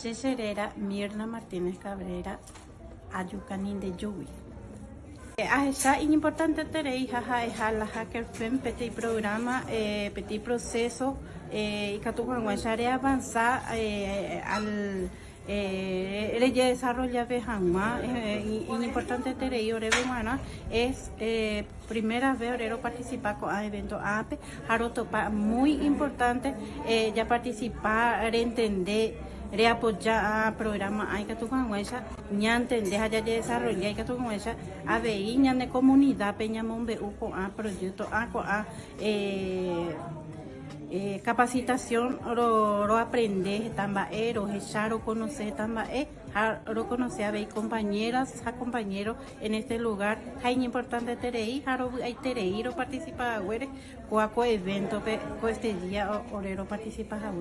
Checherera Mirna Martínez Cabrera, Ayucanín de Yubi. Ahecha importante terei jaja eja la hacker fem petit programa eh, petit proceso eh, y catucuanguachare avanzar eh, al eh, ella desarrolla Bejama, eh, y, importante terei ore humana es eh, primera vez orero participar con evento APE, Jarotopa, muy importante eh, ya participar, entender reapoyar programa hay que tu con ella. Ya entender ya desarrollar hay que tu con ella. A ver ña de comunidad peña mombe uco a proyecto a a eh, eh, capacitación lo, lo aprender tambae lo echar o conocer tambae lo conocer a ver compañeras a compañeros en este lugar. Hay importante terei haro hay terei lo participa a cuaco evento que este día orero participa a